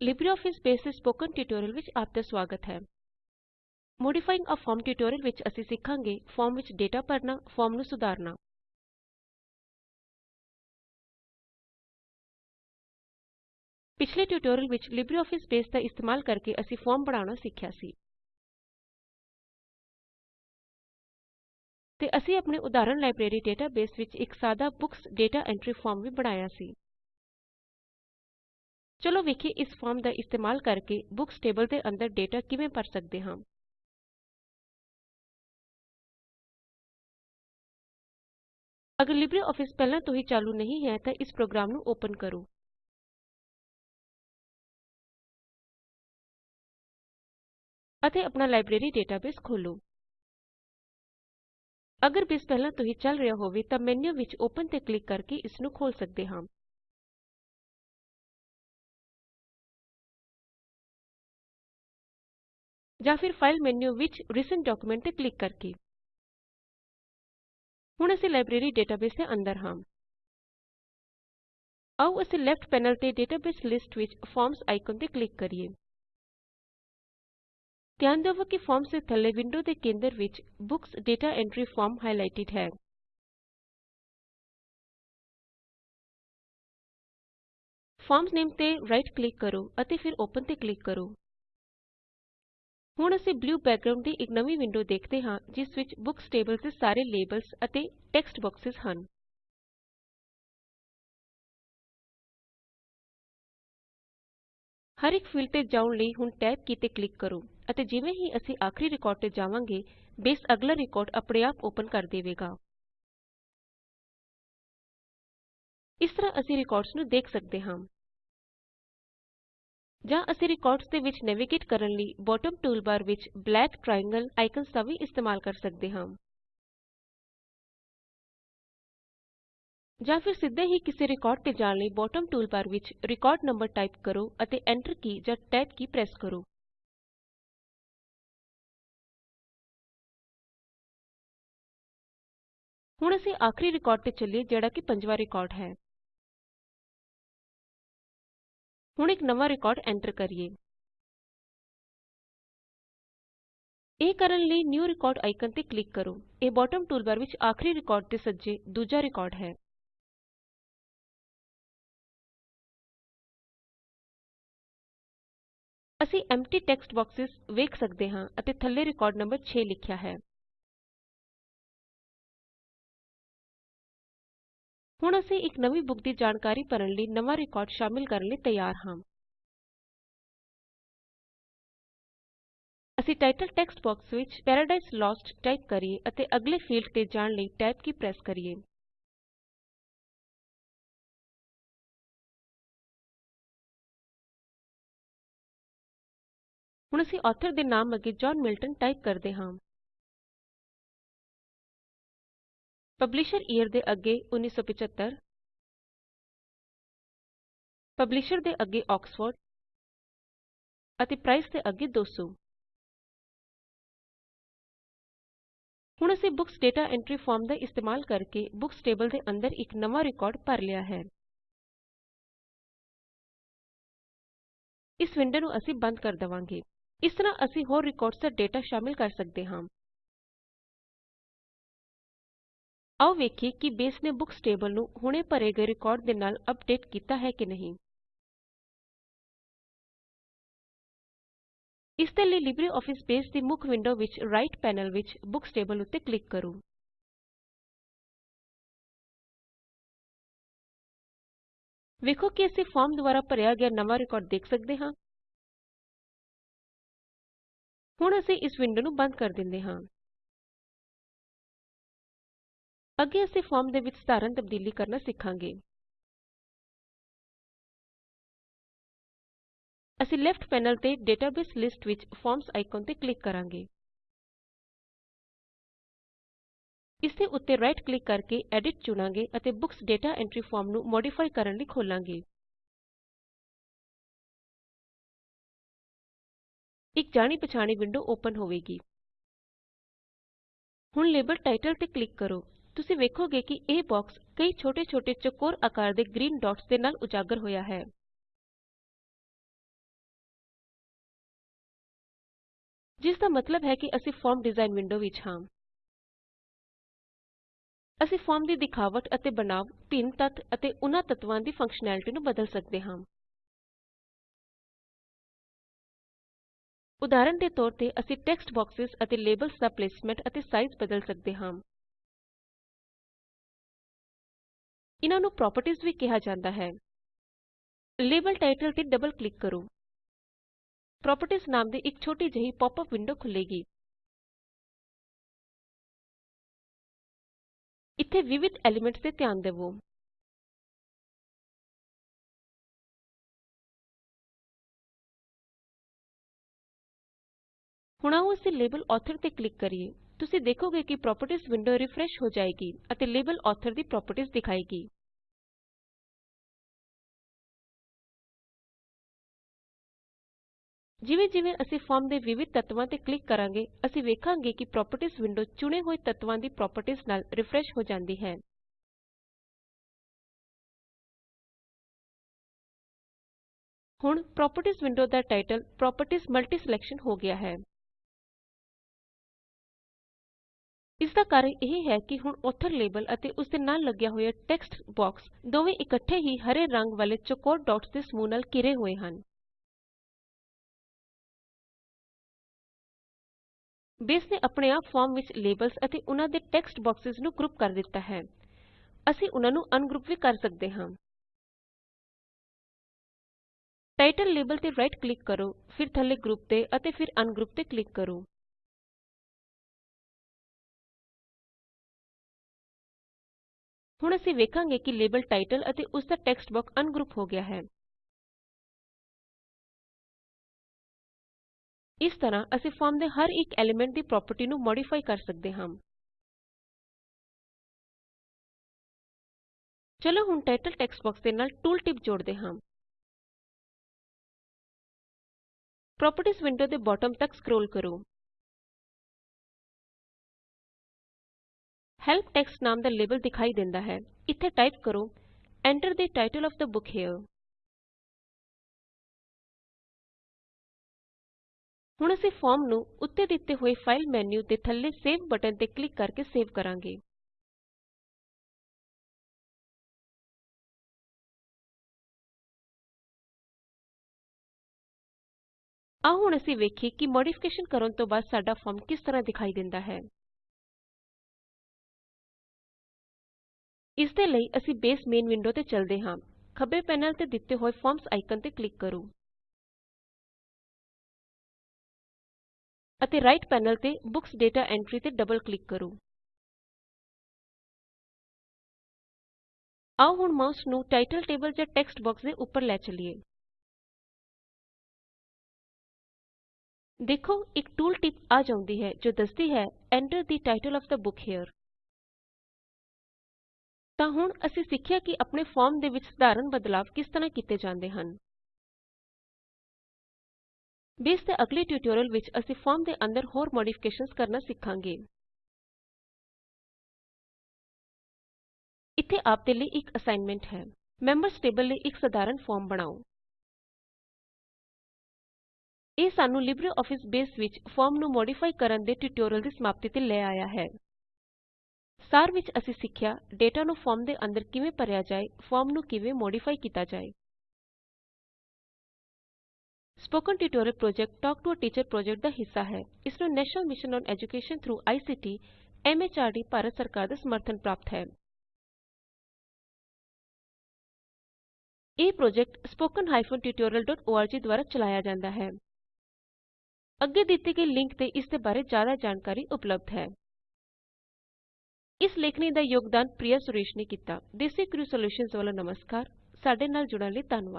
LibreOffice Base ਦੇ spoken tutorial ਵਿੱਚ ਆਪ ਦਾ ਸੁਆਗਤ ਹੈ। ਮੋਡੀਫਾਇੰਗ a ਫਾਰਮ ਟਿਊਟੋਰੀਅਲ ਵਿੱਚ ਅਸੀਂ ਸਿੱਖਾਂਗੇ ਫੋਰਮ ਵਿੱਚ ਡੇਟਾ ਭਰਨਾ, ਫੋਰਮ ਨੂੰ ਸੁਧਾਰਨਾ। ਪਿਛਲੇ ਟਿਊਟੋਰੀਅਲ ਵਿੱਚ ਲਿਬਰੇਆਫਿਸ ਬੇਸ ਦਾ ਇਸਤੇਮਾਲ ਕਰਕੇ ਅਸੀਂ ਫੋਰਮ ਬਣਾਉਣਾ ਸਿੱਖਿਆ ਸੀ। ਤੇ ਅਸੀਂ ਆਪਣੇ ਉਦਾਹਰਣ ਲਾਇਬ੍ਰੇਰੀ ਡੇਟਾਬੇਸ ਵਿੱਚ ਇੱਕ ਸਾਦਾ ਬੁਕਸ ਦਾਤਾ ਐਂਟਰੀ ਫਾਰਮ ਵੀ ਬਣਾਇਆ ਸੀ। ਚਲੋ ਵੇਖੀਏ ਇਸ ਫੋਰਮ ਦਾ ਇਸਤੇਮਾਲ ਕਰਕੇ ਬੁਕਸ ਟੇਬਲ ਦੇ ਅੰਦਰ ਡੇਟਾ ਕਿਵੇਂ ਭਰ ਸਕਦੇ ਹਾਂ। ਅਗਰ ਲਿਬਰੇਆਫਿਸ ਪਹਿਲਾਂ ਤੋਂ ਹੀ ਚਾਲੂ ਨਹੀਂ ਹੈ ਤਾਂ ਇਸ ਪ੍ਰੋਗਰਾਮ ਨੂੰ ਓਪਨ ਕਰੋ। ਅਤੇ ਆਪਣਾ ਲਾਇਬ੍ਰੇਰੀ ਡੇਟਾਬੇਸ ਖੋਲੋ ਅਗਰ ਬੇਸ ਪਹਿਲਾਂ ਤੋਂ ਹੀ ਚਲ ਰਿਹਾ ਹੋਵੇ ਤਾਂ ਮੈਨਯੂ ਵਿੱਚ ਓਪਨ ਤੇ ਕਲਿਕ ਕਰਕੇ ਇਸ ਨੂੰ ਖੋਲ ਸਕਦੇ ਹਾਂ। ਜਾਂ ਫਿਰ ਫਾਈਲ ਮੈਨਯੂ ਵਿੱਚ ਰਿਸੈਂਟ ਡਾਕੂਮੈਂਟ ਤੇ ਕਲਿਕ ਕਰਕੇ। ਹੁਣ ਅਸੀਂ ਲਾਇਬ੍ਰੇਰੀ ਡੇਟਾਬੇਸ ਦੇ ਅੰਦਰ ਹਾਂ। ਆਓ ਅਸੀਂ ਲੈਫਟ ਪੈਨਲ ਤੇ ਡੇਟਾਬੇਸ ਲਿਸਟ ਵਿੱਚ ਫਾਰਮਜ਼ ਆਇਕਨ ਤੇ ਕਲਿਕ ਕਰੀਏ। ਧਿਆਨ ਦੇਵੋ ਕਿ ਫਾਰਮਜ਼ ਦੇ ਥੱਲੇ ਵਿੰਡੋ ਦੇ ਕੇਂਦਰ ਵਿੱਚ books data entry form highlighted ਹੈ। ਫਾਰਮਜ਼ ਨਾਮੇ ਤੇ ਰਾਈਟ ਕਲਿਕ ਕਰੋ ਅਤੇ ਫਿਰ ਓਪਨ ਤੇ ਕਲਿਕ ਕਰੋ। ਹੁਣ ਅਸੀਂ ਬਲੂ ਬੈਕਗ੍ਰਾਉਂਡ ਦੀ ਇੱਕ ਨਵੀਂ ਵਿੰਡੋ ਦੇਖਦੇ ਹਾਂ, ਜਿਸ ਵਿੱਚ ਬੁਕਸ ਟੇਬਲ ਦੇ ਸਾਰੇ ਲੇਬਲਸ ਅਤੇ ਟੇਕਸਟ ਬਾਕ੍ਸੇਸ ਹਨ। ਹਰ ਇੱਕ ਫੀਲਡ ਤੇ ਜਾਣ ਲਈ ਹੁਣ ਟੈਬ ਕੀ ਤੇ ਕਲਿਕ ਕਰੋ ਅਤੇ ਜਿਵੇਂ ਹੀ ਅਸੀਂ ਆਖਰੀ ਰਿਕਾਰਡ ਤੇ ਜਾਵਾਂਗੇ, ਬੇਸ ਅਗਲਾ ਰਿਕਾਰਡ ਆਪਣੇ ਆਪ ਓਪਨ ਕਰ ਦੇਵੇਗਾ। ਇਸ ਤਰ੍ਹਾਂ ਅਸੀਂ ਰਿਕਾਰਡਸ ਨੂੰ ਦੇਖ ਸਕਦੇ ਹਾਂ। ਜਾਂ ਅਸੀਂ ਰਿਕਾਰਡਸ ਦੇ ਵਿੱਚ ਨੈਵੀਗੇਟ ਕਰਨ ਲਈ ਬੌਟਮ ਟੂਲਬਾਰ ਵਿੱਚ ਬਲੈਕ ਟ੍ਰਾਇਐਂਗਲ ਆਇਕਨਜ਼ ਦਾ ਵੀ ਇਸਤੇਮਾਲ ਕਰ ਸਕਦੇ ਹਾਂ। ਜਾਂ ਫਿਰ ਸਿੱਧੇ ਹੀ ਕਿਸੇ ਰਿਕਾਰਡ ਤੇ ਜਾਣ ਲਈ ਬੌਟਮ ਟੂਲਬਾਰ ਵਿੱਚ ਰਿਕਾਰਡ ਨੰਬਰ ਟਾਈਪ ਕਰੋ ਅਤੇ Enter ਕੀ ਜਾਂ Tab ਕੀ ਪ੍ਰੈਸ ਕਰੋ। ਹੁਣ ਅਸੀਂ ਆਖਰੀ ਰਿਕਾਰਡ ਤੇ ਚੱਲੀਏ, ਜਿਹੜਾ ਕਿ ਪੰਜਵਾਂ ਰਿਕਾਰਡ ਹੈ। ਹੁਣ ਇੱਕ ਨਵਾਂ ਰਿਕਾਰਡ ਐਂਟਰ ਕਰੀਏ। ਇਹ ਕਰਨ ਲਈ ਨਿਊ ਰਿਕਾਰਡ ਆਇਕਨ ਤੇ ਕਲਿਕ ਕਰੋ। ਇਹ ਬੌਟਮ ਟੂਲਬਾਰ ਵਿੱਚ ਆਖਰੀ ਰਿਕਾਰਡ ਦੇ ਸੱਜੇ ਦੂਜਾ ਰਿਕਾਰਡ ਹੈ। ਅਸੀਂ ਐਮਪਟੀ ਟੈਕਸਟ ਬਾਕਸੇਸ ਵੇਖ ਸਕਦੇ ਹਾਂ ਅਤੇ ਥੱਲੇ ਰਿਕਾਰਡ ਨੰਬਰ 6 ਲਿਖਿਆ ਹੈ। ਹੁਣ ਅਸੀਂ ਇੱਕ ਨਵੀਂ ਬੁੱਕ ਦੀ ਜਾਣਕਾਰੀ ਭਰਨ ਲਈ ਨਵਾਂ ਰਿਕਾਰਡ ਸ਼ਾਮਿਲ ਕਰਨ ਲਈ ਤਿਆਰ ਹਾਂ। ਅਸੀਂ ਟਾਇਟਲ ਟੈਕਸਟ ਬਾਕਸ ਵਿੱਚ ਪੈਰਾਡਾਈਜ਼ ਲੋਸਟ ਟਾਈਪ ਕਰੀਏ ਅਤੇ ਅਗਲੇ ਫੀਲਡ ਤੇ ਜਾਣ ਲਈ Tab ਕੀ ਪ੍ਰੈਸ ਕਰੀਏ। ਹੁਣ ਅਸੀਂ ਆਥਰ ਦੇ ਨਾਮ ਅੱਗੇ ਜੌਨ ਮਿਲਟਨ ਟਾਈਪ ਕਰਦੇ ਹਾਂ। ਪਬਲਿਸ਼ਰ ਈਅਰ ਦੇ ਅੱਗੇ 1975 ਪਬਲਿਸ਼ਰ ਦੇ ਅੱਗੇ ਆਕਸਫੋਰਡ ਅਤੇ ਪ੍ਰਾਈਸ ਦੇ ਅੱਗੇ 200 ਹੁਣ ਅਸੀਂ ਬੁਕਸ ਦਾਤਾ ਐਂਟਰੀ ਫਾਰਮ ਦਾ ਇਸਤੇਮਾਲ ਕਰਕੇ ਬੁਕਸ ਟੇਬਲ ਦੇ ਅੰਦਰ ਇੱਕ ਨਵਾਂ ਰਿਕਾਰਡ ਭਰ ਲਿਆ ਹੈ। ਇਸ ਵਿੰਡੋ ਨੂੰ ਅਸੀਂ ਬੰਦ ਕਰ ਦਵਾਂਗੇ। ਇਸ ਤਰ੍ਹਾਂ ਅਸੀਂ ਹੋਰ ਰਿਕਾਰਡਸ ਦਾ ਡੇਟਾ ਸ਼ਾਮਿਲ ਕਰ ਸਕਦੇ ਹਾਂ। ਆਓ ਵੇਖੀਏ ਕਿ ਬੇਸ ਨੇ ਬੁਕਸ ਟੇਬਲ ਨੂੰ ਹੁਣੇ ਭਰੇ ਗਏ ਰਿਕਾਰਡ ਦੇ ਨਾਲ ਅਪਡੇਟ ਕੀਤਾ ਹੈ ਕਿ ਨਹੀਂ। ਇਸ ਦੇ ਲਈ ਲਿਬਰੇਆਫਿਸ ਬੇਸ ਦੀ ਮੁੱਖ ਵਿੰਡੋ ਵਿੱਚ ਰਾਈਟ ਪੈਨਲ ਵਿੱਚ ਬੁਕਸ ਟੇਬਲ ਉੱਤੇ ਕਲਿਕ ਕਰੋ। ਵੇਖੋ ਕਿ ਅਸੀਂ ਫੋਰਮ ਦੁਆਰਾ ਭਰਿਆ ਗਿਆ ਨਵਾਂ ਰਿਕਾਰਡ ਦੇਖ ਸਕਦੇ ਹਾਂ। ਹੁਣ ਅਸੀਂ ਇਸ ਵਿੰਡੋ ਨੂੰ ਬੰਦ ਕਰ ਦਿੰਦੇ ਹਾਂ। ਅੱਗੇ ਅਸੀਂ ਫਾਰਮ ਦੇ ਵਿੱਚ ਸਧਾਰਨ ਤਬਦੀਲੀ ਕਰਨਾ ਸਿੱਖਾਂਗੇ। ਅਸੀਂ ਲੈਫਟ ਪੈਨਲ ਤੇ ਡੇਟਾਬੇਸ ਲਿਸਟ ਵਿੱਚ ਫਾਰਮਜ਼ ਆਇਕਨ ਤੇ ਕਲਿਕ ਕਰਾਂਗੇ। ਇਸ ਦੇ ਉੱਤੇ ਰਾਈਟ ਕਲਿਕ ਕਰਕੇ ਐਡਿਟ ਚੁਣਾਂਗੇ ਅਤੇ ਬੁਕਸ ਦਾਤਾ ਐਂਟਰੀ ਫਾਰਮ ਨੂੰ ਮੌਡਿਫਾਈ ਕਰਨ ਲਈ ਖੋਲਾਂਗੇ। ਇੱਕ ਜਾਣੀ ਪਛਾਣੀ ਵਿੰਡੋ ਓਪਨ ਹੋਵੇਗੀ। ਹੁਣ ਲੇਬਲ ਟਾਈਟਲ ਤੇ ਕਲਿਕ ਕਰੋ। ਤੁਸੀਂ ਵੇਖੋਗੇ ਕਿ ਇਹ ਬੋਕਸ ਕਈ ਛੋਟੇ-ਛੋਟੇ ਚੌਕੋਰ ਆਕਾਰ ਦੇ ਗ੍ਰੀਨ ਡਾਟਸ ਦੇ ਨਾਲ ਉਜਾਗਰ ਹੋਇਆ ਹੈ। ਜਿਸ ਦਾ ਮਤਲਬ ਹੈ ਕਿ ਅਸੀਂ ਫਾਰਮ ਡਿਜ਼ਾਈਨ ਵਿੰਡੋ ਵਿੱਚ ਹਾਂ। ਅਸੀਂ ਫਾਰਮ ਦੀ ਦਿਖਾਵਟ ਅਤੇ ਬਣਾਵ, ਭਿੰਨ ਤੱਤ ਅਤੇ ਉਹਨਾਂ ਤੱਤਾਂ ਦੀ ਫੰਕਸ਼ਨੈਲਿਟੀ ਨੂੰ ਬਦਲ ਸਕਦੇ ਹਾਂ। ਉਦਾਹਰਣ ਦੇ ਤੌਰ ਤੇ ਅਸੀਂ ਟੈਕਸਟ ਬਾਕਸਸ ਅਤੇ ਲੇਬਲਸ ਦਾ ਪਲੇਸਮੈਂਟ ਅਤੇ ਸਾਈਜ਼ ਬਦਲ ਸਕਦੇ ਹਾਂ। ਇਹਨਾਂ ਨੂੰ ਪ੍ਰੌਪਰਟੀਜ਼ ਵੀ ਕਿਹਾ ਜਾਂਦਾ ਹੈ। ਲੇਬਲ ਟਾਈਟਲ ਤੇ ਡਬਲ ਕਲਿਕ ਕਰੋ। ਪ੍ਰੌਪਰਟੀਜ਼ ਨਾਮ ਦੀ ਇੱਕ ਛੋਟੀ ਜਿਹੀ ਪੌਪ ਅਪ ਵਿੰਡੋ ਖੁੱਲੇਗੀ ਇੱਥੇ ਵਿਵਿਧ ਐਲੀਮੈਂਟਸ ਤੇ ਧਿਆਨ ਦੇਵੋ। ਹੁਣ ਆਓ ਅਸੀਂ ਲੇਬਲ ਆਥਰ ਤੇ ਕਲਿਕ ਕਰੀਏ। ਤੁਸੀਂ ਦੇਖੋਗੇ ਕਿ ਪ੍ਰੌਪਰਟੀਜ਼ ਵਿੰਡੋ ਰਿਫਰੈਸ਼ ਹੋ ਜਾਏਗੀ ਅਤੇ ਲੇਬਲ ਆਥਰ ਦੀ ਪ੍ਰੌਪਰਟੀਜ਼ ਦਿਖਾਏਗੀ। ਜਿਵੇਂ ਜਿਵੇਂ ਅਸੀਂ ਫੋਰਮ ਦੇ ਵਿਵਿਧ ਤੱਤਵਾਂ ਤੇ ਕਲਿਕ ਕਰਾਂਗੇ, ਅਸੀਂ ਵੇਖਾਂਗੇ ਕਿ ਪ੍ਰੌਪਰਟੀਜ਼ ਵਿੰਡੋ ਚੁਣੇ ਹੋਏ ਤੱਤਵਾਂ ਦੀ ਪ੍ਰੌਪਰਟੀਜ਼ ਨਾਲ ਰਿਫਰੈਸ਼ ਹੋ ਜਾਂਦੀ ਹੈ। ਹੁਣ ਪ੍ਰੌਪਰਟੀਜ਼ ਵਿੰਡੋ ਦਾ ਟਾਇਟਲ ਪ੍ਰੋਪਰਟੀਜ਼ ਮਲਟੀਸਲੈਕਸ਼ਨ ਹੋ ਗਿਆ ਹੈ। ਇਸ ਦਾ ਕਾਰਨ ਇਹ ਹੈ ਕਿ ਹੁਣ ਆਥਰ ਲੇਬਲ ਅਤੇ ਉਸ ਦੇ ਨਾਲ ਲੱਗਿਆ ਹੋਇਆ ਟੇਕਸਟ ਬਾਕਸ ਦੋਵੇਂ ਇਕੱਠੇ ਹੀ ਹਰੇ ਰੰਗ ਵਾਲੇ ਚੌਕੌਰ ਡਾਟਸ ਦੇ ਸਮੂਹ ਨਾਲ ਘਿਰੇ ਹੋਏ ਹਨ। ਬੇਸ ਨੇ ਆਪਣੇ ਆਪ ਫੋਰਮ ਵਿੱਚ ਲੇਬਲਸ ਅਤੇ ਉਨਾਂ ਦੇ ਟੇਕਸਟ ਬਾਕਸੇਸ ਨੂੰ ਗਰੁਪ ਕਰ ਦਿੱਤਾ ਹੈ। ਅਸੀਂ ਉਨਾਂ ਨੂੰ ਅਨਗ੍ਰੁਪ ਵੀ ਕਰ ਸਕਦੇ ਹਾਂ। ਟਾਇਟਲ ਲੇਬਲ ਤੇ ਰਾਈਟ ਕਲਿਕ ਕਰੋ, ਫਿਰ ਥੱਲੇ ਗਰੁੱਪ ਤੇ ਅਤੇ ਫਿਰ ਅਨਗ੍ਰੁਪ ਤੇ ਕਲਿਕ ਕਰੋ। ਹੁਣ ਅਸੀਂ ਵੇਖਾਂਗੇ ਕਿ ਲੇਬਲ ਟਾਇਟਲ ਅਤੇ ਉਸ ਦਾ ਟੇਕਸਟ ਬਾਕਸ ਅਨਗ੍ਰੁਪ ਹੋ ਗਿਆ ਹੈ। ਇਸ ਤਰ੍ਹਾਂ ਅਸੀਂ ਫੋਰਮ ਦੇ ਹਰ ਇੱਕ ਐਲੀਮੈਂਟ ਦੀ ਪ੍ਰੌਪਰਟੀ ਨੂੰ ਮੌਡਿਫਾਈ ਕਰ ਸਕਦੇ ਹਾਂ। ਚਲੋ ਹੁਣ ਟਾਇਟਲ ਟੇਕਸਟ ਬਾਕਸ ਦੇ ਨਾਲ ਟੂਲ ਟਿਪ ਜੋੜਦੇ ਹਾਂ। ਪ੍ਰੌਪਰਟੀਜ਼ ਵਿੰਡੋ ਦੇ ਬੌਟਮ ਤਕ ਸਕਰੋਲ ਕਰੋ। ਹੈਲਪ ਟੈਕਸਟ ਨਾਮ ਦਾ ਲੇਬਲ ਦਿਖਾਈ ਦਿੰਦਾ ਹੈ। ਇੱਥੇ ਟਾਈਪ ਕਰੋ, Enter the title of the book here. ਹੁਣ ਅਸੀਂ ਫੋਰਮ ਨੂੰ ਉੱਤੇ ਦਿੱਤੇ ਹੋਏ ਫਾਈਲ ਮੇਨ੍ਯੂ ਦੇ ਥੱਲੇ ਸੇਵ ਬਟਨ ਤੇ ਕਲਿਕ ਕਰਕੇ ਸੇਵ ਕਰਾਂਗੇ। ਆਓ ਹੁਣ ਅਸੀਂ ਵੇਖੀਏ ਕਿ ਮੋਡੀਫਿਕੇਸ਼ਨ ਕਰਨ ਤੋਂ ਬਾਅਦ ਸਾਡਾ ਫੋਰਮ ਕਿਸ ਤਰ੍ਹਾਂ ਦਿਖਾਈ ਦਿੰਦਾ ਹੈ। ਇਸ ਦੇ ਲਈ ਅਸੀਂ ਬੇਸ ਮੇਨ ਵਿੰਡੋ ਤੇ ਚਲਦੇ ਹਾਂ। ਖੱਬੇ ਪੈਨਲ ਤੇ ਦਿੱਤੇ ਹੋਏ ਫਾਰਮਜ਼ ਆਈਕਨ ਤੇ ਕਲਿਕ ਕਰੋ। ਅਤੇ ਰਾਈਟ ਪੈਨਲ ਤੇ ਬੁੱਕਸ ਦਾਤਾ ਐਂਟਰੀ ਤੇ ਡਬਲ ਕਲਿਕ ਕਰੋ। ਆਓ ਹੁਣ ਮਾਊਸ ਨੂੰ ਟਾਇਟਲ ਟੇਬਲ ਜਾਂ ਟੇਕਸਟ ਬਾਕਸ ਦੇ ਉੱਪਰ ਲੈ ਚਲੀਏ। ਦੇਖੋ, ਇੱਕ ਟੂਲ ਟਿਪ ਆ ਜਾਂਦੀ ਹੈ ਜੋ ਦੱਸਦੀ ਹੈ, Enter the title of the book here. ਤਾਂ ਹੁਣ ਅਸੀਂ ਸਿੱਖਿਆ ਕਿ ਆਪਣੇ ਫੋਰਮ ਦੇ ਵਿੱਚ ਸਧਾਰਨ ਬਦਲਾਵ ਕਿਸ ਤਰ੍ਹਾਂ ਕੀਤੇ ਜਾਂਦੇ ਹਨ। ਬੇਸ ਦੇ ਅਗਲੇ ਟਿਊਟੋਰਿਅਲ ਵਿੱਚ ਅਸੀਂ ਫੋਰਮ ਦੇ ਅੰਦਰ ਹੋਰ ਮੌਡਿਫਿਕੇਸ਼ਨਜ਼ ਕਰਨਾ ਸਿੱਖਾਂਗੇ। ਇੱਥੇ ਆਪ ਦੇ ਲਈ ਇੱਕ ਅਸਾਈਨਮੈਂਟ ਹੈ। ਮੈਂਬਰਜ਼ ਟੇਬਲ ਲਈ ਇੱਕ ਸਧਾਰਨ ਫੋਰਮ ਬਣਾਓ। ਇਹ ਸਾਨੂੰ ਲਿਬਰਿਓਫਿਸ ਬੇਸ ਵਿੱਚ ਫੋਰਮ ਨੂੰ ਮੌਡਿਫਾਈ ਕਰਨ ਦੇ ਟਿਊਟੋਰਿਅਲ ਦੀ ਸਮਾਪਤੀ ਤੇ ਲੈ ਆਇਆ ਹੈ। ਸਾਰ ਵਿੱਚ ਅਸੀਂ ਸਿੱਖਿਆ, ਡੇਟਾ ਨੂੰ ਫਾਰਮ ਦੇ ਅੰਦਰ ਕਿਵੇਂ ਭਰਿਆ ਜਾਏ, ਫਾਰਮ ਨੂੰ ਕਿਵੇਂ ਮੋਡੀਫਾਈ ਕੀਤਾ ਜਾਏ। Spoken tutorial project talk to a teacher project ਦਾ ਹਿੱਸਾ ਹੈ ਇਸ ਨੂੰ national mission on education through ICT MHRD Bharat ਸਰਕਾਰ ਦਾ ਸਮਰਥਨ ਪ੍ਰਾਪਤ ਹੈ ਇਹ ਪ੍ਰੋਜੈਕਟ spoken tutorialorg ਦੁਆਰਾ ਚਲਾਇਆ ਜਾਂਦਾ ਹੈ ਅੱਗੇ ਦਿੱਤੇ ਗਏ ਲਿੰਕ ਤੇ ਇਸ ਦੇ ਬਾਰੇ ਜ਼ਿਆਦਾ ਜਾਣਕਾਰੀ ਉਪਲਬਧ ਹੈ ਇਸ ਲੇਖਨੀ ਦਾ ਯੋਗਦਾਨ ਪ੍ਰਿਆ ਸੁਰੇਸ਼ ਨੇ ਕੀਤਾ ਦੇਸੀ ਕ੍ਰਿਊ ਸੋਲੂਸ਼ਨਜ਼ ਵੱਲੋ ਨਮਸਕਾਰ ਸਾਡੇ ਨਾਲ ਜੁੜਨ ਲਈ ਧੰਨਵਾਦ